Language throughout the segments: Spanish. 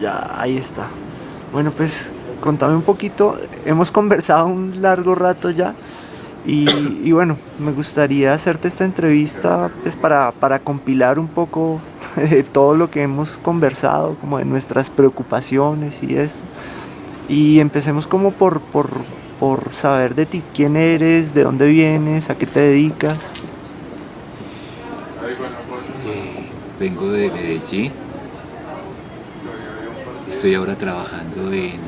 Ya, ahí está. Bueno, pues contame un poquito. Hemos conversado un largo rato ya. Y, bueno, me gustaría hacerte esta entrevista pues para, para compilar un poco de todo lo que hemos conversado, como de nuestras preocupaciones y eso. Y empecemos como por, por, por saber de ti, quién eres, de dónde vienes, a qué te dedicas. Eh, vengo de Medellín, estoy ahora trabajando en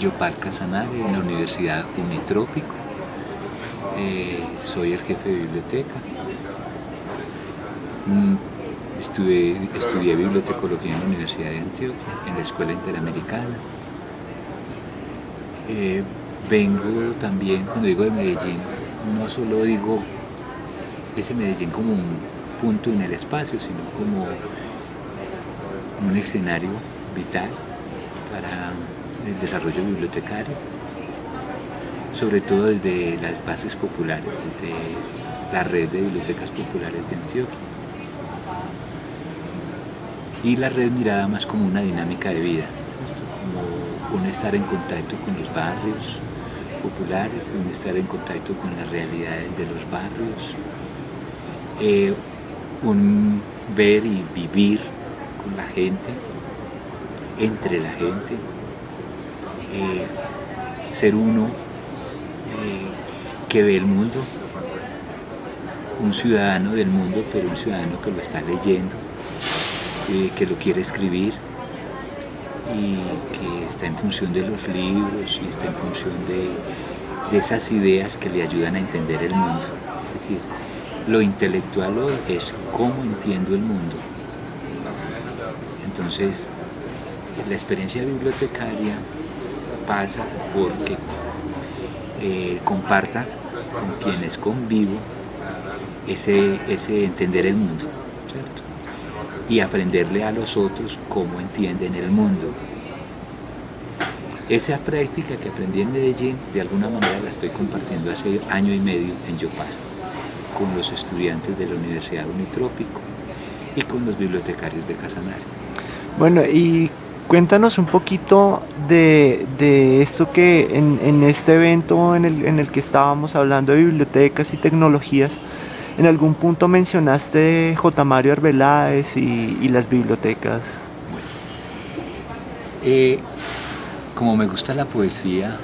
Yopal Casanare, en la Universidad Unitrópico, eh, soy el jefe de biblioteca. Mm, estudié, bibliotecología en la Universidad de Antioquia, en la Escuela Interamericana. Eh, vengo también, cuando digo de Medellín, no solo digo ese Medellín como un punto en el espacio, sino como un escenario vital para el desarrollo bibliotecario, sobre todo desde las bases populares, desde la red de bibliotecas populares de Antioquia. Y la red mirada más como una dinámica de vida, como un estar en contacto con los barrios, populares, un estar en contacto con las realidades de los barrios, eh, un ver y vivir con la gente, entre la gente, eh, ser uno eh, que ve el mundo, un ciudadano del mundo, pero un ciudadano que lo está leyendo, que lo quiere escribir, y que está en función de los libros y está en función de, esas ideas que le ayudan a entender el mundo. Es decir, lo intelectual hoy es cómo entiendo el mundo. Entonces, la experiencia bibliotecaria pasa porque eh, comparta con quienes convivo ese, ese entender el mundo y aprenderle a los otros cómo entienden el mundo. Esa práctica que aprendí en Medellín, de alguna manera la estoy compartiendo hace año y medio en Yopal, con los estudiantes de la Universidad Unitrópico y con los bibliotecarios de Casanare. Bueno, y cuéntanos un poquito de, esto que en, este evento en el, en el que estábamos hablando de bibliotecas y tecnologías, en algún punto mencionaste J. Mario Arbeláez y, las bibliotecas. Eh, como me gusta la poesía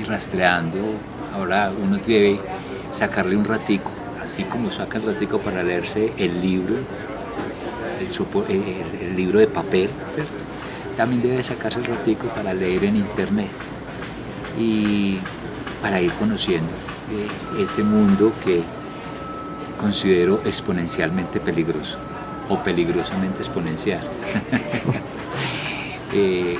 y rastreando, ahora uno debe sacarle un ratico, así como saca el ratico para leerse el libro, el, libro de papel, ¿cierto? También debe sacarse el ratico para leer en internet y para ir conociendo eh, ese mundo que considero exponencialmente peligroso o peligrosamente exponencial. Eh,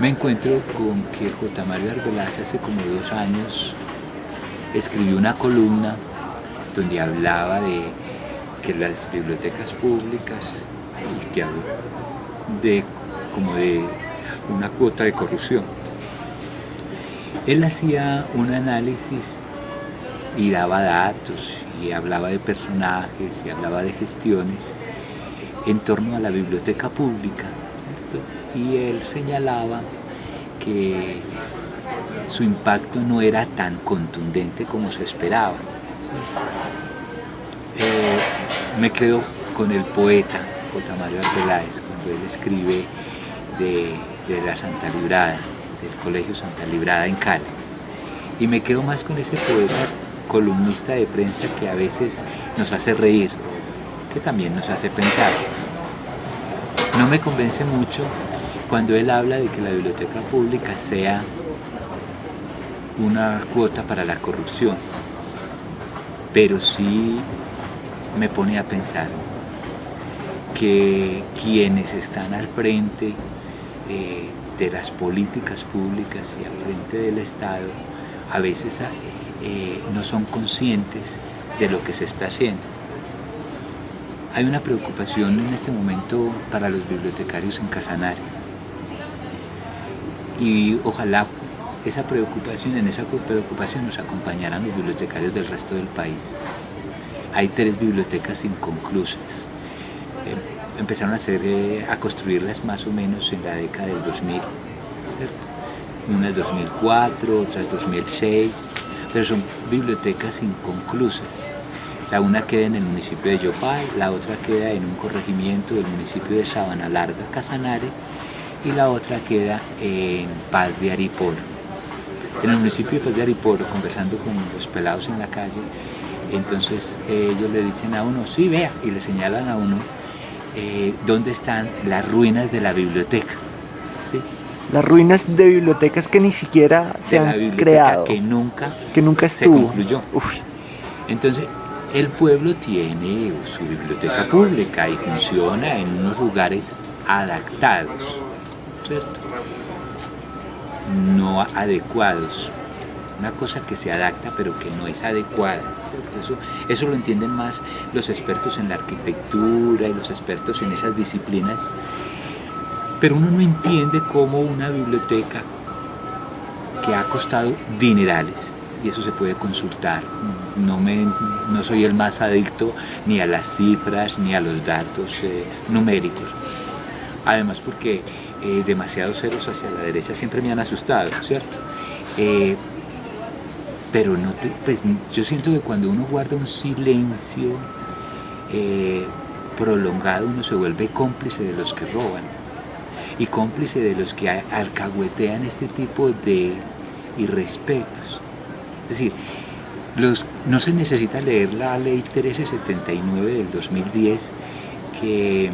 me encuentro con que J. Mario Arbeláez hace como dos años escribió una columna donde hablaba de que las bibliotecas públicas que de como de una cuota de corrupción. Él hacía un análisis y daba datos y hablaba de personajes y hablaba de gestiones en torno a la biblioteca pública. Y él señalaba que su impacto no era tan contundente como se esperaba. Eh, me quedo con el poeta J. Mario Arbeláez cuando él escribe de, de la Santa Librada, del Colegio Santa Librada en Cali. Y me quedo más con ese poeta columnista de prensa que a veces nos hace reír, que también nos hace pensar. No me convence mucho cuando él habla de que la biblioteca pública sea una cuota para la corrupción, pero sí me pone a pensar que quienes están al frente eh, de las políticas públicas y al frente del Estado a veces eh, no son conscientes de lo que se está haciendo. Hay una preocupación en este momento para los bibliotecarios en Casanare y ojalá esa preocupación, en esa preocupación nos acompañaran los bibliotecarios del resto del país. Hay tres bibliotecas inconclusas. Eh, empezaron a, hacer, eh, a construirlas más o menos en la década del 2000, ¿cierto? Unas 2004, otras 2006, pero son bibliotecas inconclusas. La una queda en el municipio de Yopal, la otra queda en un corregimiento del municipio de Sabana Larga, Casanare, y la otra queda en Paz de Ariporo. En el municipio de Paz de Ariporo, conversando con los pelados en la calle, entonces ellos le dicen a uno, sí, vea, y le señalan a uno eh, dónde están las ruinas de la biblioteca. ¿sí? Las ruinas de bibliotecas que ni siquiera se han creado. Que nunca, que nunca se concluyó. Entonces, el pueblo tiene su biblioteca pública y funciona en unos lugares adaptados, ¿cierto? No adecuados una cosa que se adapta pero que no es adecuada. Eso, lo entienden más los expertos en la arquitectura y los expertos en esas disciplinas, pero uno no entiende cómo una biblioteca que ha costado dinerales, y eso se puede consultar, no, me, no soy el más adicto ni a las cifras ni a los datos eh, numéricos, además porque eh, demasiados ceros hacia la derecha siempre me han asustado, ¿cierto? Eh, pero no pues, yo siento que cuando uno guarda un silencio eh, prolongado, uno se vuelve cómplice de los que roban y cómplice de los que alcahuetean este tipo de irrespetos. Es decir, los, no se necesita leer la ley 1379 del 2010 que,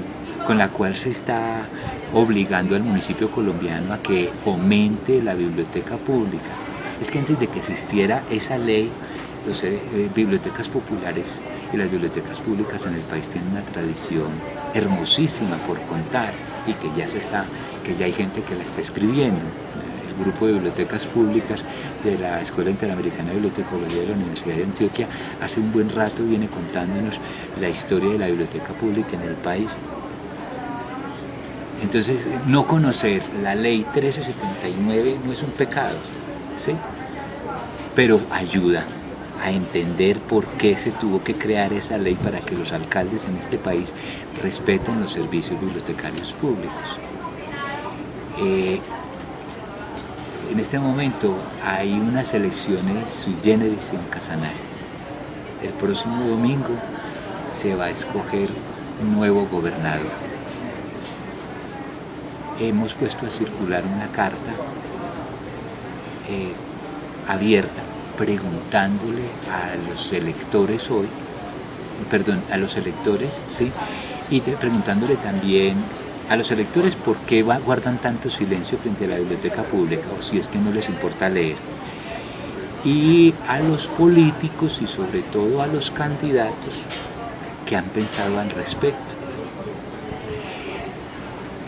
con la cual se está obligando al municipio colombiano a que fomente la biblioteca pública es que antes de que existiera esa ley, las eh, eh, bibliotecas populares y las bibliotecas públicas en el país tienen una tradición hermosísima por contar y que ya, se está, que ya hay gente que la está escribiendo. El grupo de bibliotecas públicas de la Escuela Interamericana de Bibliotecología de la Universidad de Antioquia hace un buen rato viene contándonos la historia de la biblioteca pública en el país entonces, no conocer la ley 1379 no es un pecado, ¿sí? Pero ayuda a entender por qué se tuvo que crear esa ley para que los alcaldes en este país respeten los servicios bibliotecarios públicos. Eh, en este momento hay unas elecciones sui generis en Casanare. El próximo domingo se va a escoger un nuevo gobernador. Hemos puesto a circular una carta eh, abierta, preguntándole a los electores hoy, perdón, a los electores, sí, y preguntándole también a los electores por qué guardan tanto silencio frente a la biblioteca pública o si es que no les importa leer. Y a los políticos y sobre todo a los candidatos que han pensado al respecto.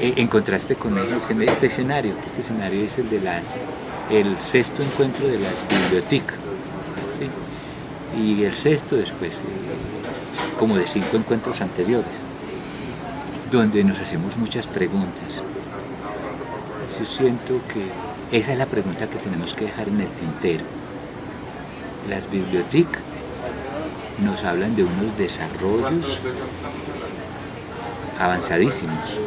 Eh, en contraste con este escenario, que este escenario es el de las el sexto encuentro de las bibliotecas, y el sexto después, eh, como de cinco encuentros anteriores, donde nos hacemos muchas preguntas. Yo siento que esa es la pregunta que tenemos que dejar en el tintero. Las bibliotecas nos hablan de unos desarrollos avanzadísimos,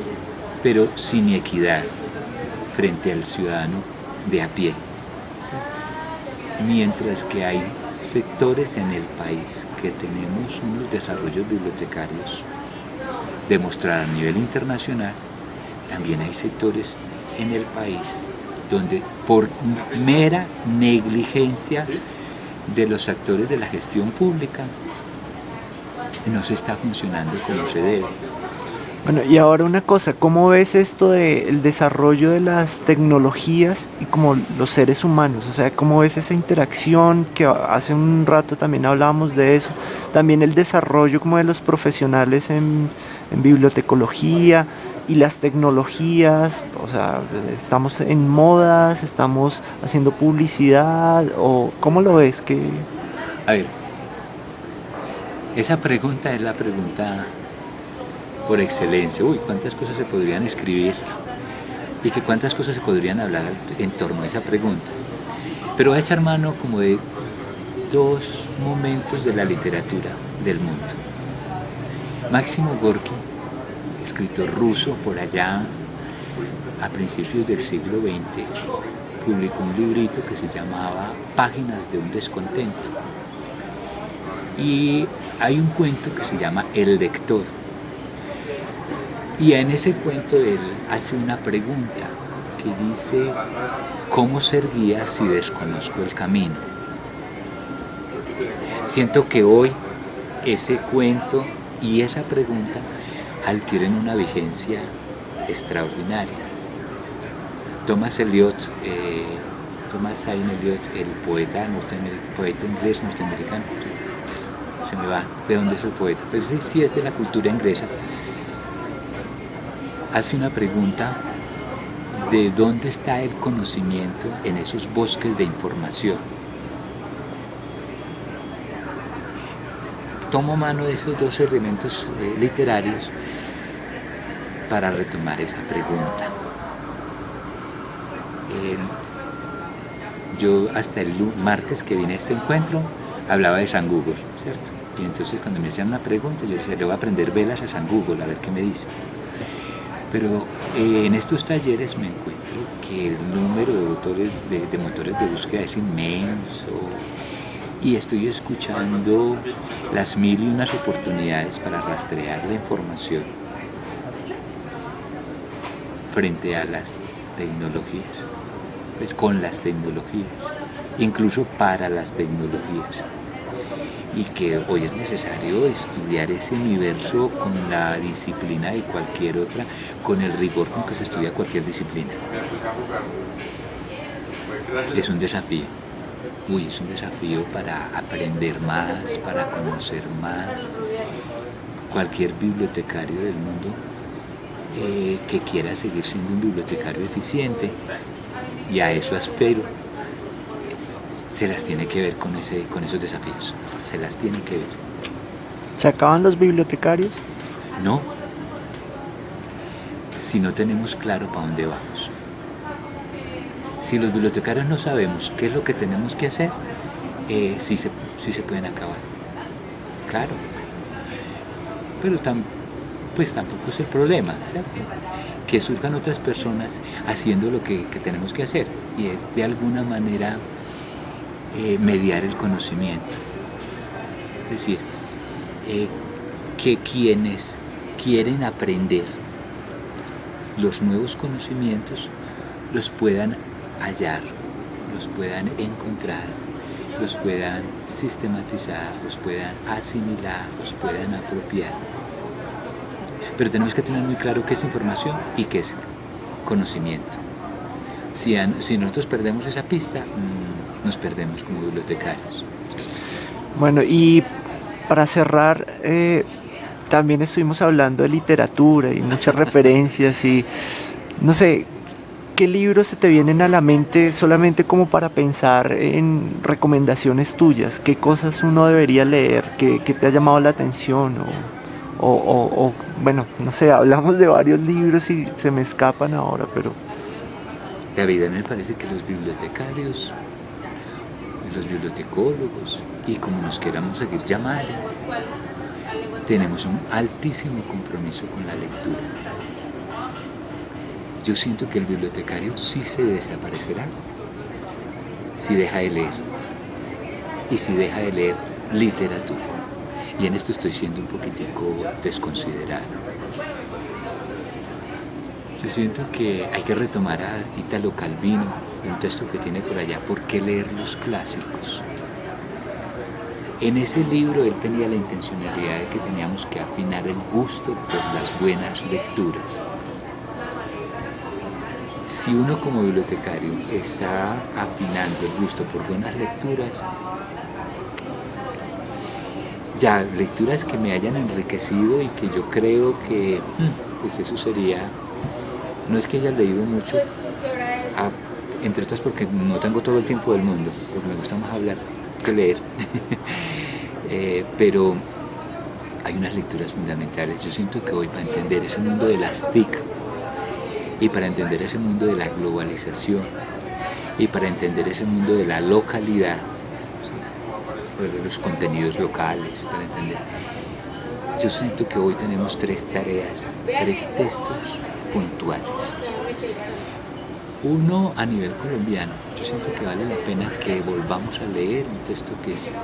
pero sin equidad frente al ciudadano de a pie. Mientras que hay sectores en el país que tenemos unos desarrollos bibliotecarios demostrar a nivel internacional, también hay sectores en el país donde por mera negligencia de los actores de la gestión pública no se está funcionando como se debe. Bueno, y ahora una cosa, ¿cómo ves esto del desarrollo de las tecnologías y como los seres humanos? O sea, ¿cómo ves esa interacción que hace un rato también hablábamos de eso? También el desarrollo como de los profesionales en, bibliotecología y las tecnologías, o sea, estamos en modas, estamos haciendo publicidad, o ¿cómo lo ves? que A ver, esa pregunta es la pregunta por excelencia. Uy, cuántas cosas se podrían escribir y que cuántas cosas se podrían hablar en torno a esa pregunta. Pero a echar mano como de dos momentos de la literatura del mundo. Máximo Gorki escritor ruso por allá a principios del siglo XX, publicó un librito que se llamaba Páginas de un descontento. Y hay un cuento que se llama El lector. Y en ese cuento él hace una pregunta que dice, ¿cómo ser guía si desconozco el camino? Siento que hoy ese cuento y esa pregunta adquieren una vigencia extraordinaria. Thomas Eliot, eh, Thomas Sain Eliot, el poeta, poeta inglés norteamericano, se me va de dónde es el poeta, pero sí, sí es de la cultura inglesa, hace una pregunta de dónde está el conocimiento en esos bosques de información. Tomo mano de esos dos elementos eh, literarios para retomar esa pregunta. yo hasta el martes que vine a este encuentro hablaba de San Google, ¿cierto? Y entonces cuando me hacían una pregunta yo decía, le voy a aprender velas a San Google, a ver qué me dice. Pero eh, en estos talleres me encuentro que el número de motores de, motores de búsqueda es inmenso y estoy escuchando las mil y unas oportunidades para rastrear la información frente a las tecnologías, pues con las tecnologías, incluso para las tecnologías y que hoy es necesario estudiar ese universo con la disciplina de cualquier otra, con el rigor con que se estudia cualquier disciplina. Es un desafío. Uy, es un desafío para aprender más, para conocer más. Cualquier bibliotecario del mundo eh, que quiera seguir siendo un bibliotecario eficiente, y a eso espero, se las tiene que ver con, ese, con esos desafíos, se las tiene que ver. ¿Se acaban los bibliotecarios? No, si no tenemos claro para dónde vamos. Si los bibliotecarios no sabemos qué es lo que tenemos que hacer, eh, sí, se, se pueden acabar. Claro. Pero pues tampoco es el problema, ¿cierto? Que surjan otras personas haciendo lo que, que tenemos que hacer. Y es de alguna manera eh, mediar el conocimiento. Es decir, eh, que quienes quieren aprender los nuevos conocimientos los puedan hallar, los puedan encontrar, los puedan sistematizar, los puedan asimilar, los puedan apropiar. Pero tenemos que tener muy claro qué es información y qué es conocimiento. Si, si nosotros perdemos esa pista, mm, nos perdemos como bibliotecarios. Bueno, y para cerrar, eh, también estuvimos hablando de literatura y muchas referencias y no sé, ¿qué libros se te vienen a la mente solamente como para pensar en recomendaciones tuyas? ¿Qué cosas uno debería leer? ¿Qué, te ha llamado la atención? O, o, bueno, no sé, hablamos de varios libros y se me escapan ahora, pero... David, me parece que los bibliotecarios los bibliotecólogos y como nos queramos seguir llamando, tenemos un altísimo compromiso con la lectura. Yo siento que el bibliotecario sí se desaparecerá si deja de leer y si deja de leer literatura. Y en esto estoy siendo un poquitico desconsiderado. Yo siento que hay que retomar a Italo Calvino, un texto que tiene por allá, ¿por qué leer los clásicos? En ese libro él tenía la intencionalidad de que teníamos que afinar el gusto por las buenas lecturas. Si uno como bibliotecario está afinando el gusto por buenas lecturas, ya lecturas que me hayan enriquecido y que yo creo que hmm, pues eso sería, no es que haya leído mucho, entre otras porque no tengo todo el tiempo del mundo, porque me gusta más hablar que leer, eh, pero hay unas lecturas fundamentales. Yo siento que hoy para entender ese mundo de las TIC y para entender ese mundo de la globalización y para entender ese mundo de la localidad, los contenidos locales, para entender, yo siento que hoy tenemos tres tareas, tres textos puntuales. Uno a nivel colombiano, yo siento que vale la pena que volvamos a leer un texto que, es,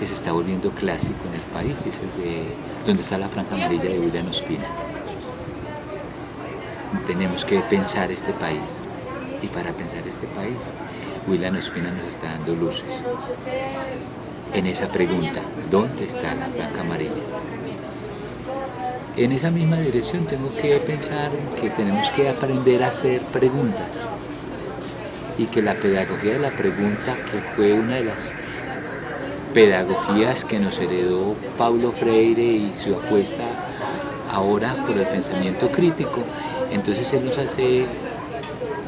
que se está volviendo clásico en el país, es el de donde está la franja amarilla de William Ospina. Tenemos que pensar este país y para pensar este país, William Ospina nos está dando luces en esa pregunta, ¿dónde está la franja amarilla? En esa misma dirección tengo que pensar que tenemos que aprender a hacer preguntas y que la pedagogía de la pregunta, que fue una de las pedagogías que nos heredó Paulo Freire y su apuesta ahora por el pensamiento crítico, entonces él nos hace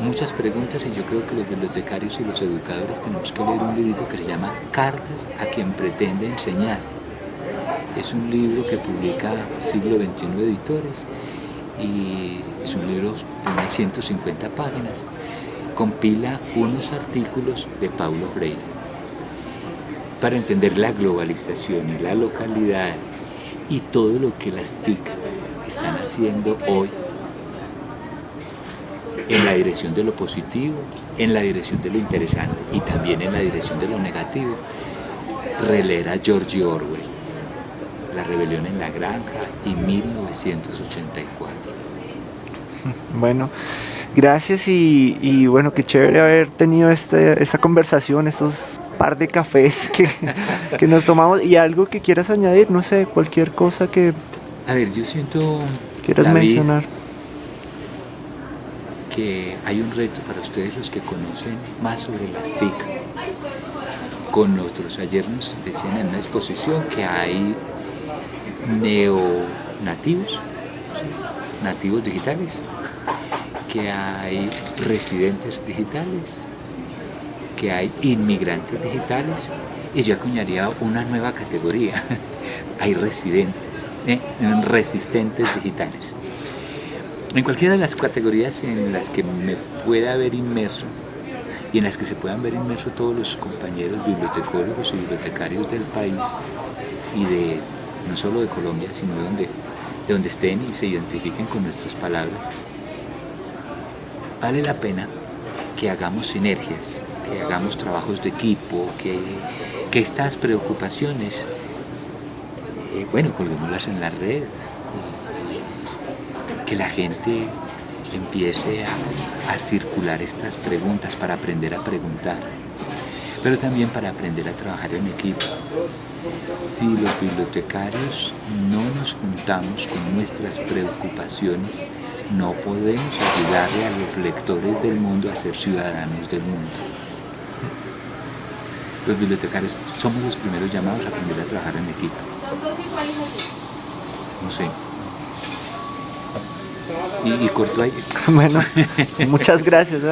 muchas preguntas y yo creo que los bibliotecarios y los educadores tenemos que leer un librito que se llama Cartas a quien pretende enseñar. Es un libro que publica Siglo XXI Editores y es un libro de unas 150 páginas. Compila unos artículos de Paulo Freire para entender la globalización y la localidad y todo lo que las TIC están haciendo hoy en la dirección de lo positivo, en la dirección de lo interesante y también en la dirección de lo negativo, releer a George Orwell, La rebelión en la granja y 1984. Bueno, gracias y, bueno, qué chévere haber tenido este, esta conversación, estos par de cafés que, que nos tomamos y algo que quieras añadir, no sé, cualquier cosa que... A ver, yo siento... Quieras mencionar que hay un reto para ustedes los que conocen más sobre las TIC. Con nosotros, ayer nos decían en una exposición que hay neonativos, nativos digitales, que hay residentes digitales, que hay inmigrantes digitales, y yo acuñaría una nueva categoría, hay residentes, ¿eh? resistentes digitales. En cualquiera de las categorías en las que me pueda haber inmerso y en las que se puedan ver inmersos todos los compañeros bibliotecólogos y bibliotecarios del país y de no solo de Colombia, sino de donde, de donde estén y se identifiquen con nuestras palabras, vale la pena que hagamos sinergias, que hagamos trabajos de equipo, que, que estas preocupaciones, eh, bueno, colguémoslas en las redes, que la gente empiece a, circular estas preguntas para aprender a preguntar, pero también para aprender a trabajar en equipo. Si los bibliotecarios no nos juntamos con nuestras preocupaciones, no podemos ayudarle a los lectores del mundo a ser ciudadanos del mundo. Los bibliotecarios somos los primeros llamados a aprender a trabajar en equipo. No sé, y, corto ahí. Bueno, muchas gracias.